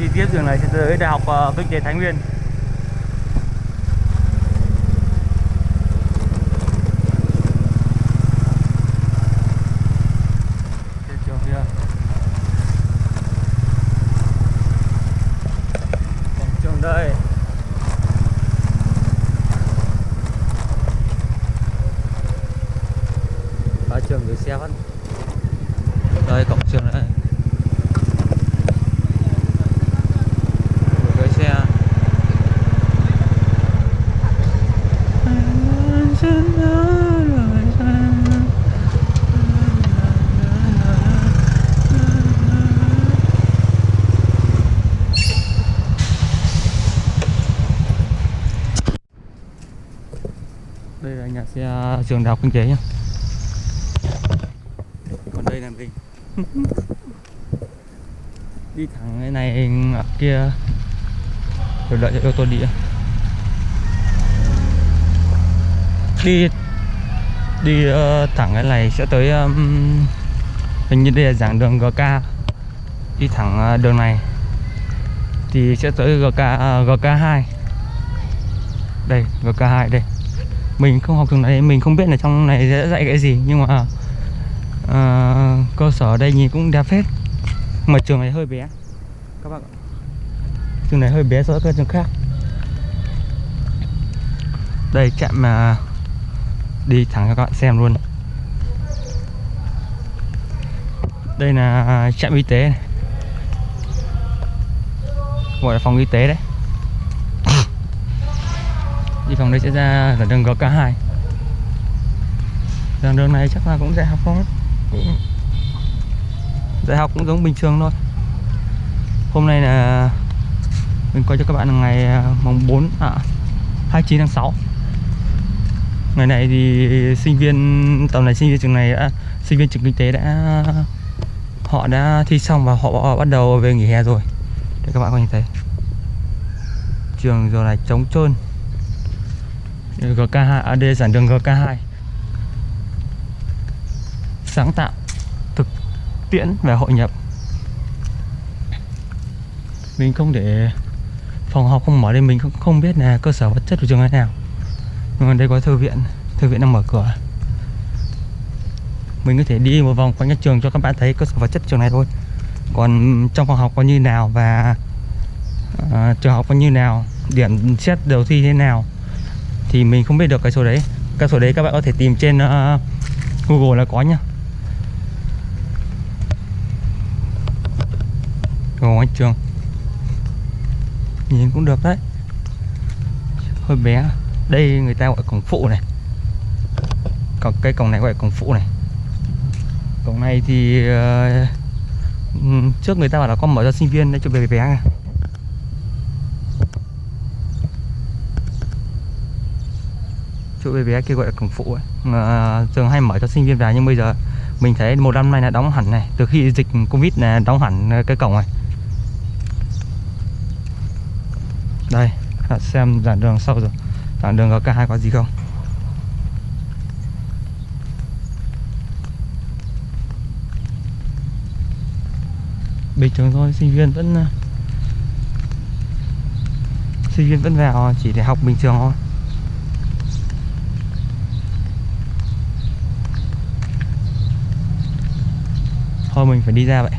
di tiếp đường này sẽ tới Đại học ờ, Kinh tế Thái Nguyên. Vâng, trường đây Ba trường gửi xe vẫn Đây cổng trường đây Gửi xe đây là nhà xe trường đại học kinh tế nhá. Còn đây là gì? Đi thẳng cái này ở kia. Rồi đợi cho ô tô đi đi đi ờ, thẳng cái này sẽ tới um, hình như đây là giảng đường GK đi thẳng ờ, đường này thì sẽ tới GK ờ, GK2 đây GK2 đây mình không học trường này mình không biết là trong này sẽ dạy cái gì nhưng mà ờ, cơ sở ở đây nhìn cũng đẹp phết. Mà trường này hơi bé. Các bạn ạ. Trường này hơi bé so với các trường khác. Đây chạm mà đi thẳng cho các bạn xem luôn. Đây là à, trạm y tế này. gọi là phòng y tế đấy đi phòng đây sẽ ra là đường GK2 đường đường này chắc là cũng dạy học không cũng dạy học cũng giống bình thường thôi. Hôm nay là mình quay cho các bạn là ngày à, mùng 4 à 29 tháng 6 ngày này thì sinh viên, tầm này sinh viên trường này đã, sinh viên trường kinh tế đã, họ đã thi xong và họ bắt đầu về nghỉ hè rồi. Để các bạn có nhìn thấy. Trường giờ này trống trơn. GK2 AD giản đường GK2 sáng tạo thực tiễn và hội nhập. Mình không để phòng học không mở đây mình cũng không biết là cơ sở vật chất của trường thế nào. Nhưng mà đây có thư viện thư viện đang mở cửa. Mình có thể đi một vòng quanh nhà trường cho các bạn thấy cơ sở vật chất trường này thôi. Còn trong phòng học có như nào và uh, trường học có như nào điểm xét đầu thi thế nào thì mình không biết được cái số đấy. Cái số đấy các bạn có thể tìm trên uh, Google là có nhá. Ngồi trường. Nhìn cũng được đấy. Hơi bé. Đây người ta gọi cổng phụ này. Còn cái cổng này gọi cổng phụ này. Cổng này thì uh, Trước người ta bảo là con mở cho sinh viên để cho bé bé chỗ bé bé kia gọi là cổng phụ ấy. À, trường hay mở cho sinh viên vào nhưng bây giờ mình thấy một năm nay là đóng hẳn này. Từ khi dịch covid là đóng hẳn à, cái cổng này đây xem dàn đường sau rồi. Dàn đường có cả hai có gì không? Bình thường thôi sinh viên vẫn à, sinh viên vẫn vào chỉ để học bình thường thôi. Thôi mình phải đi ra vậy.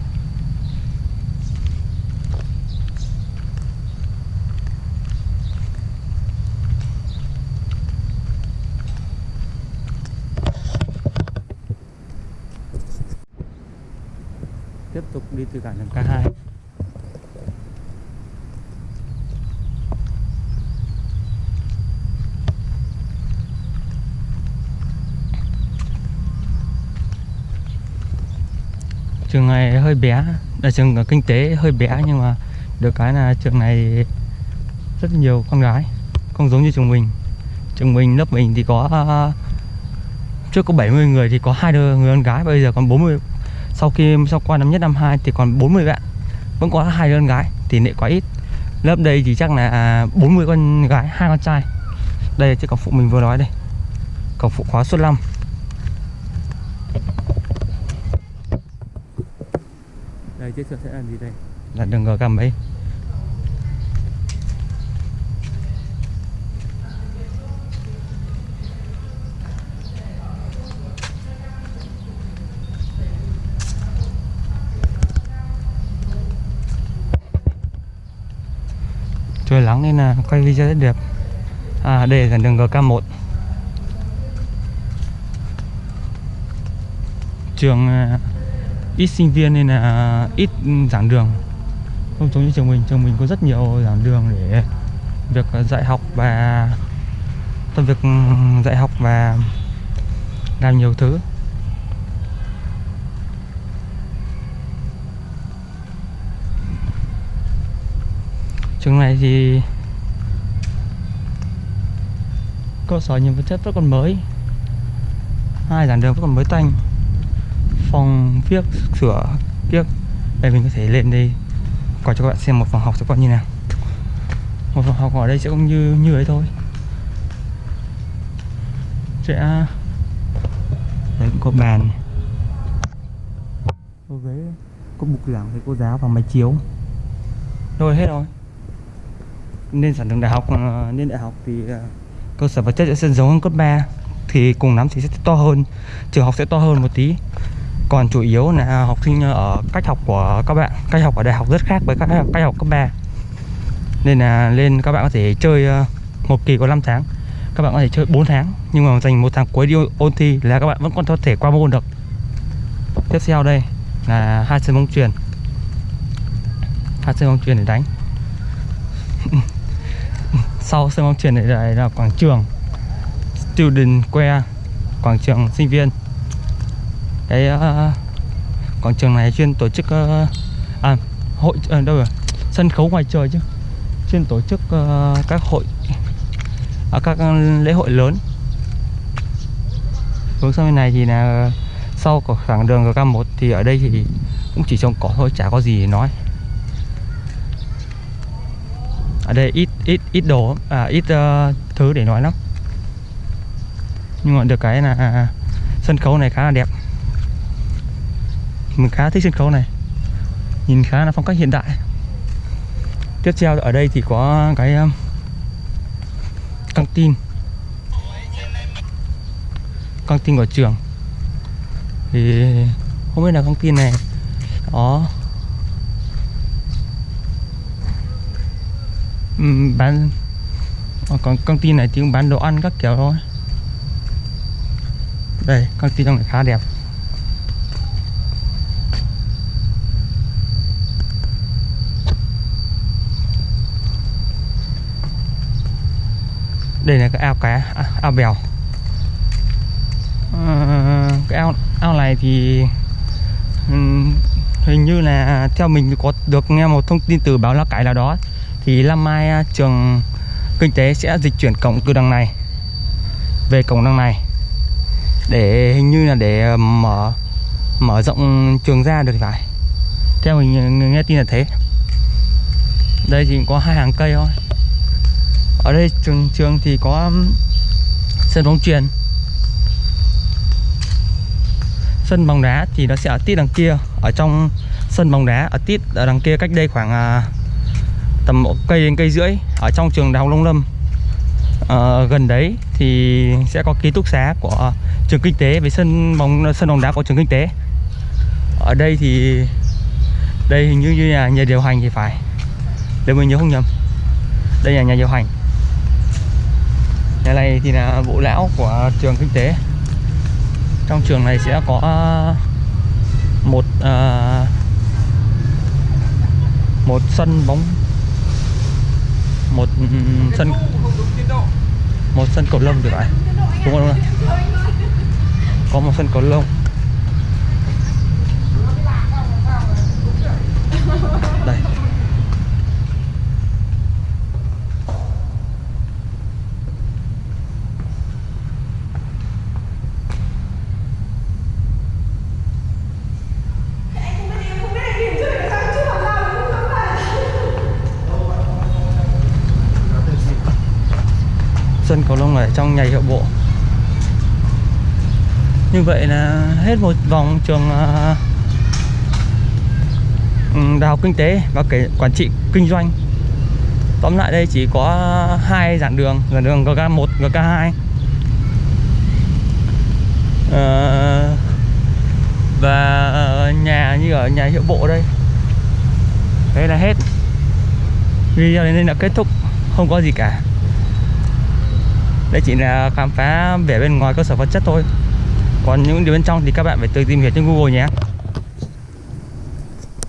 Tiếp tục đi từ cảng đường K2 trường này hơi bé, là trường kinh tế hơi bé nhưng mà được cái là trường này rất nhiều con gái, không giống như trường mình. Trường mình, lớp mình thì có, trước có 70 người thì có hai đứa người con gái, bây giờ còn 40 sau khi, sau qua năm nhất, năm hai thì còn 40 bạn, vẫn có hai đứa con gái, tỷ lệ quá ít. Lớp đây thì chắc là 40 con gái, hai con trai. Đây là chiếc phụ mình vừa nói đây. Cổng phụ khóa số 5 Đây, tiếp sẽ là gì đây? Là đường gò cầm ấy. trời nắng nên là quay video rất đẹp à đây là đường GK1 trường à, ít sinh viên nên là ít giảng đường. Không giống như trường mình trường mình có rất nhiều giảng đường để việc dạy học và trong việc ừ, dạy học và làm nhiều thứ. Trường này thì cơ sở nhiều vật chất vẫn còn mới. Hai giảng đường vẫn còn mới tanh phòng viết sửa kiếc đây, mình có thể lên đây. Quay cho các bạn xem một phòng học sẽ có như nào. Một phòng học ở đây sẽ cũng như như ấy thôi. Sẽ đấy cũng có bàn có ghế, có bục giảng thầy cô giáo và máy chiếu. Rồi hết rồi. Nên sản đường đại học ờ, nên đại học thì ờ, cơ sở vật chất sẽ giống hơn cấp 3 thì cùng lắm thì sẽ to hơn. Trường học sẽ to hơn một tí còn chủ yếu là học sinh ở cách học của các bạn cách học ở đại học rất khác với các cách học cấp 3 nên là lên các bạn có thể chơi ờ, một kỳ có 5 tháng các bạn có thể chơi 4 tháng nhưng mà dành một tháng cuối đi ôn thi là các bạn vẫn còn có thể qua môn được. Tiếp theo đây là hai sân bóng truyền hai sân bóng truyền để đánh. Sau sân bóng truyền này là, quảng trường student que quảng trường sinh viên cái uh, quảng trường này chuyên tổ chức uh, à hội uh, đâu rồi? Sân khấu ngoài trời chứ. Chuyên tổ chức uh, các hội ở các lễ hội lớn. Hướng sang bên này thì là sau khoảng đường GK1 thì ở đây thì cũng chỉ trồng cỏ thôi chả có gì để nói. Ở đây ít ít ít đồ à ít uh, thứ để nói lắm. Nhưng mà được cái là sân khấu này khá là đẹp mình khá thích sân khấu này. Nhìn khá là phong cách hiện đại. Tiếp theo ở đây thì có cái um, căng tin. Căng tin của trường. Thì không biết là căng tin này đó bán ờ, còn căng tin này thì cũng bán đồ ăn các kiểu thôi. Đây căng tin trong này khá đẹp. Đây là cái ao cá à, ao bèo. À, cái ao ao này thì hình như là theo mình có được nghe một thông tin từ báo lá cải nào đó thì năm mai à, trường kinh tế sẽ dịch chuyển cổng từ đằng này về cổng đằng này. Để hình như là để ờ, mở mở rộng trường ra được phải. Theo mình ờ, nghe tin là thế. Đây thì có hai hàng cây thôi ở đây trường trường thì có um, sân bóng truyền sân bóng đá thì nó sẽ ở tít đằng kia. Ở trong sân bóng đá ở tít ở đằng kia cách đây khoảng à, tầm một cây đến cây rưỡi ở trong trường đại học Long Lâm. À, gần đấy thì sẽ có ký túc xá của trường kinh tế với sân bóng sân bóng đá của trường kinh tế. Ở đây thì đây hình như như là nhà điều hành thì phải. Nếu mình nhớ không nhầm. Đây là nhà điều hành thì là bộ lão của trường kinh tế. Trong trường này sẽ có à, một uh, một sân bóng một ừ, sân một sân cầu lông được phải. Đúng không? Có một sân cầu lông đây sân cầu lông ở trong nhà hiệu bộ. Như vậy là hết một vòng trường à, ừ, đại học kinh tế và kể quản trị kinh doanh. Tóm lại đây chỉ có hai giảng đường giảng đường GK1 GK2 ờ, và nhà như ở nhà hiệu bộ đây. Đây là hết. Video đến đây là kết thúc. Không có gì cả đây chỉ là khám phá vẻ bên ngoài cơ sở vật chất thôi. Còn những điều bên trong thì các bạn phải tự tìm hiểu trên google nhé.